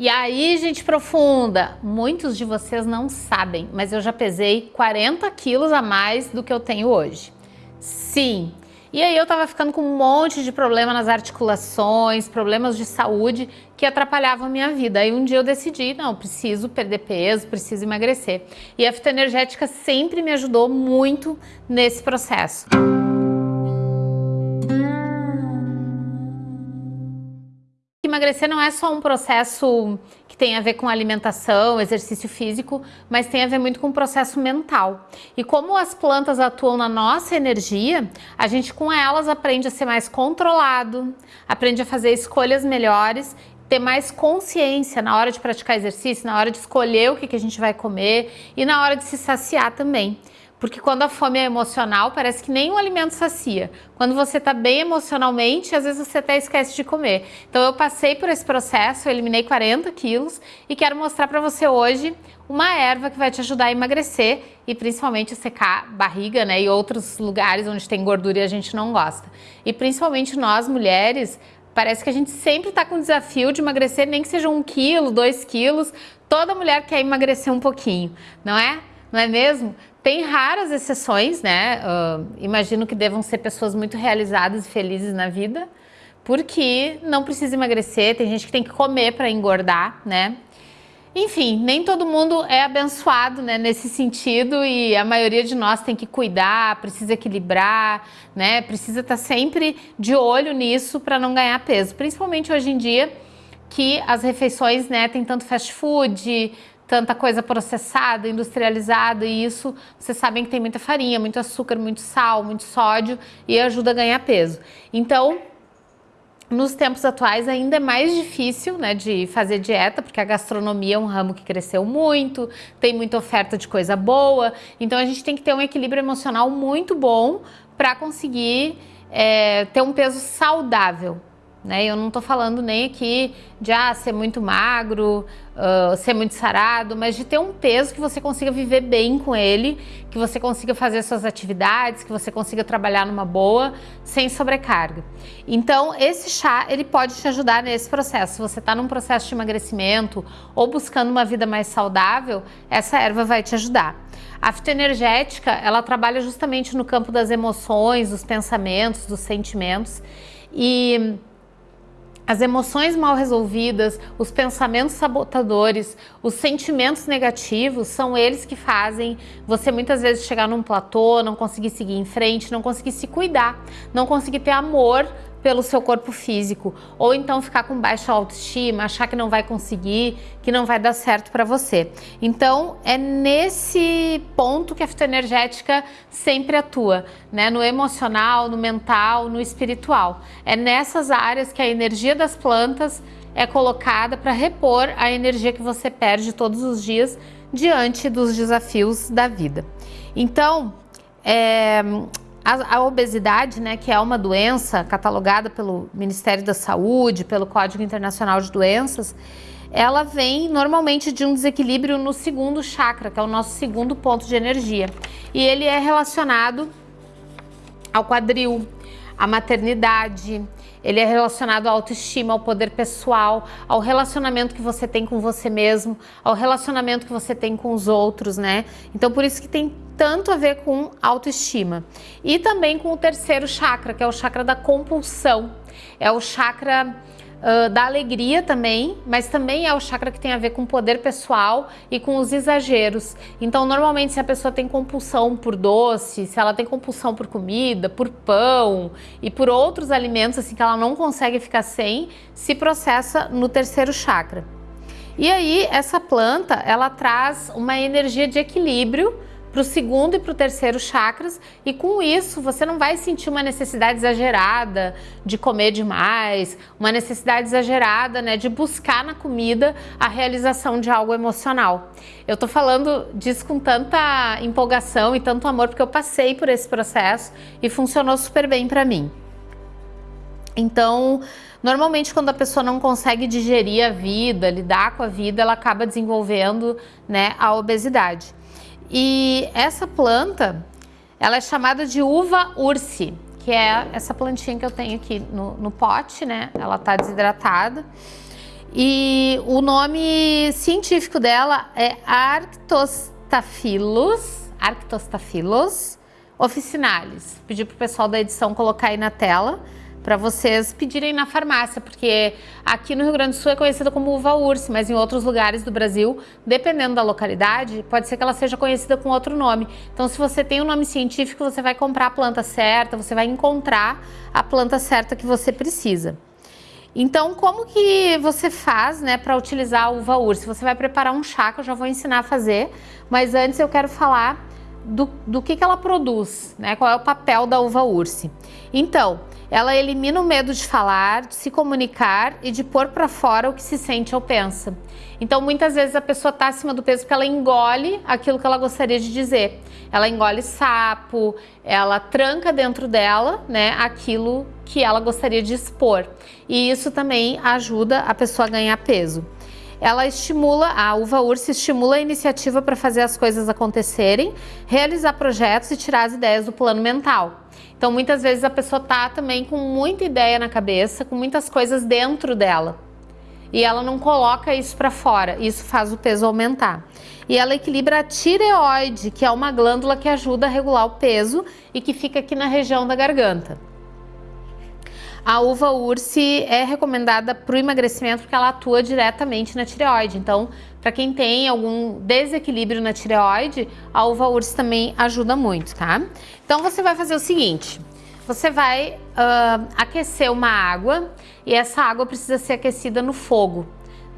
E aí, gente profunda, muitos de vocês não sabem, mas eu já pesei 40 quilos a mais do que eu tenho hoje. Sim, e aí eu tava ficando com um monte de problema nas articulações, problemas de saúde que atrapalhavam a minha vida. Aí um dia eu decidi, não, preciso perder peso, preciso emagrecer. E a fitoenergética sempre me ajudou muito nesse processo. Emagrecer não é só um processo que tem a ver com alimentação, exercício físico, mas tem a ver muito com o processo mental. E como as plantas atuam na nossa energia, a gente com elas aprende a ser mais controlado, aprende a fazer escolhas melhores ter mais consciência na hora de praticar exercício, na hora de escolher o que, que a gente vai comer e na hora de se saciar também. Porque quando a fome é emocional, parece que nenhum alimento sacia. Quando você está bem emocionalmente, às vezes você até esquece de comer. Então eu passei por esse processo, eu eliminei 40 quilos e quero mostrar para você hoje uma erva que vai te ajudar a emagrecer e principalmente secar barriga, né? E outros lugares onde tem gordura e a gente não gosta. E principalmente nós mulheres, parece que a gente sempre está com o desafio de emagrecer, nem que seja um quilo, dois quilos. Toda mulher quer emagrecer um pouquinho, não é? Não é mesmo? Tem raras exceções, né? Uh, imagino que devam ser pessoas muito realizadas e felizes na vida, porque não precisa emagrecer, tem gente que tem que comer para engordar, né? Enfim, nem todo mundo é abençoado né, nesse sentido e a maioria de nós tem que cuidar, precisa equilibrar, né? Precisa estar tá sempre de olho nisso para não ganhar peso, principalmente hoje em dia que as refeições, né, tem tanto fast food, tanta coisa processada, industrializada e isso vocês sabem que tem muita farinha, muito açúcar, muito sal, muito sódio e ajuda a ganhar peso. Então, nos tempos atuais ainda é mais difícil né, de fazer dieta, porque a gastronomia é um ramo que cresceu muito, tem muita oferta de coisa boa, então a gente tem que ter um equilíbrio emocional muito bom para conseguir é, ter um peso saudável, né? Eu não estou falando nem aqui de ah, ser muito magro, uh, ser muito sarado, mas de ter um peso que você consiga viver bem com ele, que você consiga fazer suas atividades, que você consiga trabalhar numa boa, sem sobrecarga. Então, esse chá, ele pode te ajudar nesse processo. Se você está num processo de emagrecimento ou buscando uma vida mais saudável, essa erva vai te ajudar. A fitoenergética, ela trabalha justamente no campo das emoções, dos pensamentos, dos sentimentos e as emoções mal resolvidas, os pensamentos sabotadores, os sentimentos negativos, são eles que fazem você muitas vezes chegar num platô, não conseguir seguir em frente, não conseguir se cuidar, não conseguir ter amor pelo seu corpo físico, ou então ficar com baixa autoestima, achar que não vai conseguir, que não vai dar certo para você. Então, é nesse ponto que a fitoenergética sempre atua, né? No emocional, no mental, no espiritual. É nessas áreas que a energia das plantas é colocada para repor a energia que você perde todos os dias diante dos desafios da vida. Então, é, a, a, obesidade, né, que é uma doença catalogada pelo Ministério da Saúde, pelo Código Internacional de Doenças, ela vem normalmente de um desequilíbrio no segundo chakra, que é o nosso segundo ponto de energia. E ele é relacionado ao quadril, à maternidade, ele é relacionado à autoestima, ao poder pessoal, ao relacionamento que você tem com você mesmo, ao relacionamento que você tem com os outros, né? Então por isso que tem tanto a ver com autoestima. E também com o terceiro chakra, que é o chakra da compulsão. É o chakra Uh, da alegria também, mas também é o chakra que tem a ver com poder pessoal e com os exageros. Então, normalmente, se a pessoa tem compulsão por doce, se ela tem compulsão por comida, por pão e por outros alimentos assim que ela não consegue ficar sem, se processa no terceiro chakra. E aí, essa planta, ela traz uma energia de equilíbrio para o segundo e para o terceiro chakras e com isso você não vai sentir uma necessidade exagerada de comer demais, uma necessidade exagerada né, de buscar na comida a realização de algo emocional. Eu tô falando disso com tanta empolgação e tanto amor porque eu passei por esse processo e funcionou super bem para mim. Então, normalmente quando a pessoa não consegue digerir a vida, lidar com a vida, ela acaba desenvolvendo né, a obesidade. E essa planta, ela é chamada de uva ursi, que é essa plantinha que eu tenho aqui no, no pote, né? Ela tá desidratada. E o nome científico dela é Arctostaphylos, Arctostaphylos officinalis. Pedi pro pessoal da edição colocar aí na tela para vocês pedirem na farmácia, porque aqui no Rio Grande do Sul é conhecida como uva urse, mas em outros lugares do Brasil, dependendo da localidade, pode ser que ela seja conhecida com outro nome. Então, se você tem um nome científico, você vai comprar a planta certa, você vai encontrar a planta certa que você precisa. Então, como que você faz né, para utilizar a uva urse? Você vai preparar um chá que eu já vou ensinar a fazer, mas antes eu quero falar do, do que, que ela produz, né? qual é o papel da uva urse. Então, ela elimina o medo de falar, de se comunicar e de pôr para fora o que se sente ou pensa. Então, muitas vezes a pessoa está acima do peso porque ela engole aquilo que ela gostaria de dizer. Ela engole sapo, ela tranca dentro dela, né, aquilo que ela gostaria de expor. E isso também ajuda a pessoa a ganhar peso ela estimula, a uva ursa estimula a iniciativa para fazer as coisas acontecerem, realizar projetos e tirar as ideias do plano mental. Então, muitas vezes a pessoa tá também com muita ideia na cabeça, com muitas coisas dentro dela. E ela não coloca isso para fora, isso faz o peso aumentar. E ela equilibra a tireoide, que é uma glândula que ajuda a regular o peso e que fica aqui na região da garganta. A uva urse é recomendada para o emagrecimento porque ela atua diretamente na tireoide. Então, para quem tem algum desequilíbrio na tireoide, a uva urse também ajuda muito, tá? Então, você vai fazer o seguinte. Você vai uh, aquecer uma água e essa água precisa ser aquecida no fogo.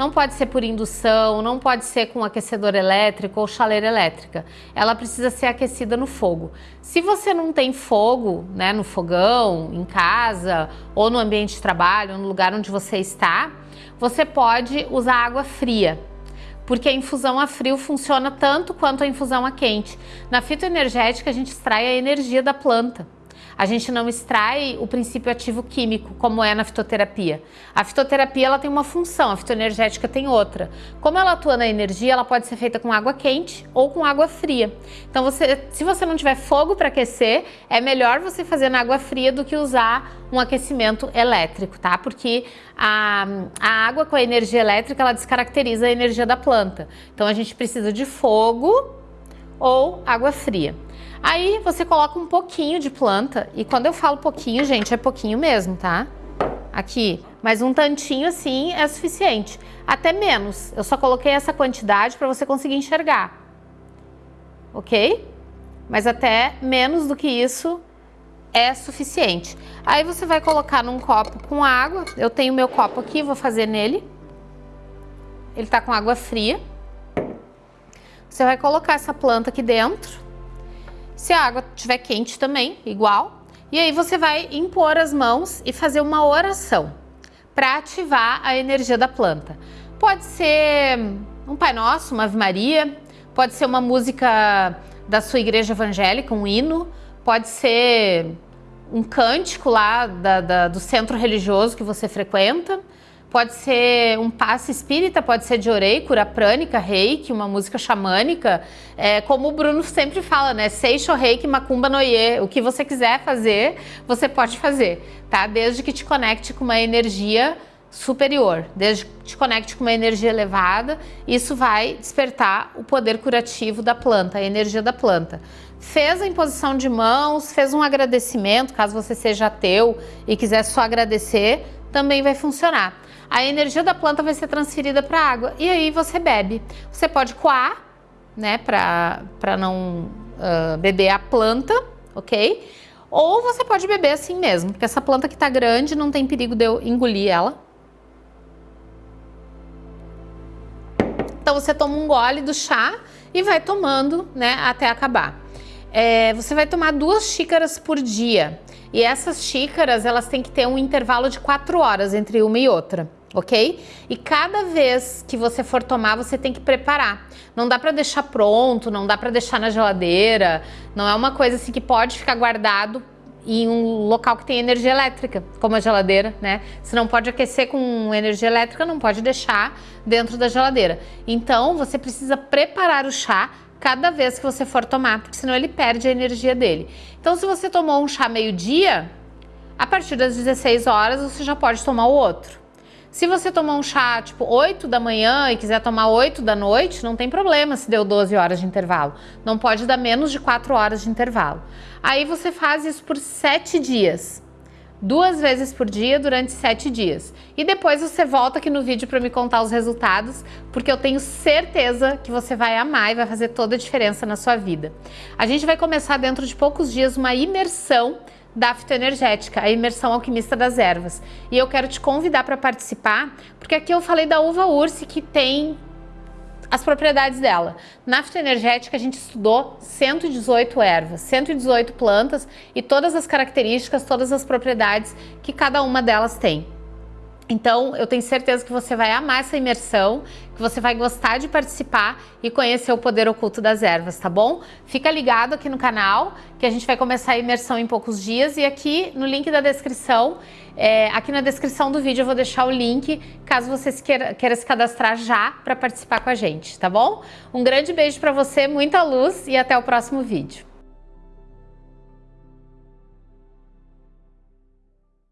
Não pode ser por indução, não pode ser com aquecedor elétrico ou chaleira elétrica. Ela precisa ser aquecida no fogo. Se você não tem fogo, né, no fogão, em casa, ou no ambiente de trabalho, no lugar onde você está, você pode usar água fria porque a infusão a frio funciona tanto quanto a infusão a quente. Na fitoenergética, a gente extrai a energia da planta a gente não extrai o princípio ativo químico, como é na fitoterapia. A fitoterapia ela tem uma função, a fitoenergética tem outra. Como ela atua na energia, ela pode ser feita com água quente ou com água fria. Então, você, se você não tiver fogo para aquecer, é melhor você fazer na água fria do que usar um aquecimento elétrico, tá? Porque a, a água com a energia elétrica, ela descaracteriza a energia da planta. Então, a gente precisa de fogo ou água fria. Aí você coloca um pouquinho de planta, e quando eu falo pouquinho, gente, é pouquinho mesmo, tá? Aqui, mas um tantinho assim é suficiente. Até menos, eu só coloquei essa quantidade para você conseguir enxergar. Ok? Mas até menos do que isso é suficiente. Aí você vai colocar num copo com água, eu tenho meu copo aqui, vou fazer nele. Ele tá com água fria. Você vai colocar essa planta aqui dentro se a água estiver quente também, igual. E aí você vai impor as mãos e fazer uma oração para ativar a energia da planta. Pode ser um Pai Nosso, uma Ave Maria, pode ser uma música da sua igreja evangélica, um hino, pode ser um cântico lá da, da, do centro religioso que você frequenta, Pode ser um passe espírita, pode ser de orei, cura prânica, reiki, uma música xamânica. É, como o Bruno sempre fala, né? Seixo, reiki, macumba, noie. O que você quiser fazer, você pode fazer, tá? Desde que te conecte com uma energia superior, desde que te conecte com uma energia elevada, isso vai despertar o poder curativo da planta, a energia da planta. Fez a imposição de mãos, fez um agradecimento, caso você seja ateu e quiser só agradecer, também vai funcionar a energia da planta vai ser transferida para a água e aí você bebe. Você pode coar, né, para não uh, beber a planta, ok? Ou você pode beber assim mesmo, porque essa planta que está grande não tem perigo de eu engolir ela. Então você toma um gole do chá e vai tomando, né, até acabar. É, você vai tomar duas xícaras por dia. E essas xícaras, elas têm que ter um intervalo de quatro horas entre uma e outra ok? E cada vez que você for tomar, você tem que preparar. Não dá para deixar pronto, não dá para deixar na geladeira, não é uma coisa assim que pode ficar guardado em um local que tem energia elétrica, como a geladeira, né? Se não pode aquecer com energia elétrica, não pode deixar dentro da geladeira. Então, você precisa preparar o chá cada vez que você for tomar, porque senão ele perde a energia dele. Então, se você tomou um chá meio-dia, a partir das 16 horas você já pode tomar o outro. Se você tomar um chá tipo 8 da manhã e quiser tomar 8 da noite, não tem problema se deu 12 horas de intervalo. Não pode dar menos de 4 horas de intervalo. Aí você faz isso por 7 dias. Duas vezes por dia durante 7 dias. E depois você volta aqui no vídeo para me contar os resultados, porque eu tenho certeza que você vai amar e vai fazer toda a diferença na sua vida. A gente vai começar dentro de poucos dias uma imersão da fitoenergética, a imersão alquimista das ervas. E eu quero te convidar para participar, porque aqui eu falei da uva ursi que tem as propriedades dela. Na fitoenergética a gente estudou 118 ervas, 118 plantas e todas as características, todas as propriedades que cada uma delas tem. Então, eu tenho certeza que você vai amar essa imersão, que você vai gostar de participar e conhecer o poder oculto das ervas, tá bom? Fica ligado aqui no canal, que a gente vai começar a imersão em poucos dias e aqui no link da descrição, é, aqui na descrição do vídeo eu vou deixar o link, caso você queira, queira se cadastrar já para participar com a gente, tá bom? Um grande beijo para você, muita luz e até o próximo vídeo.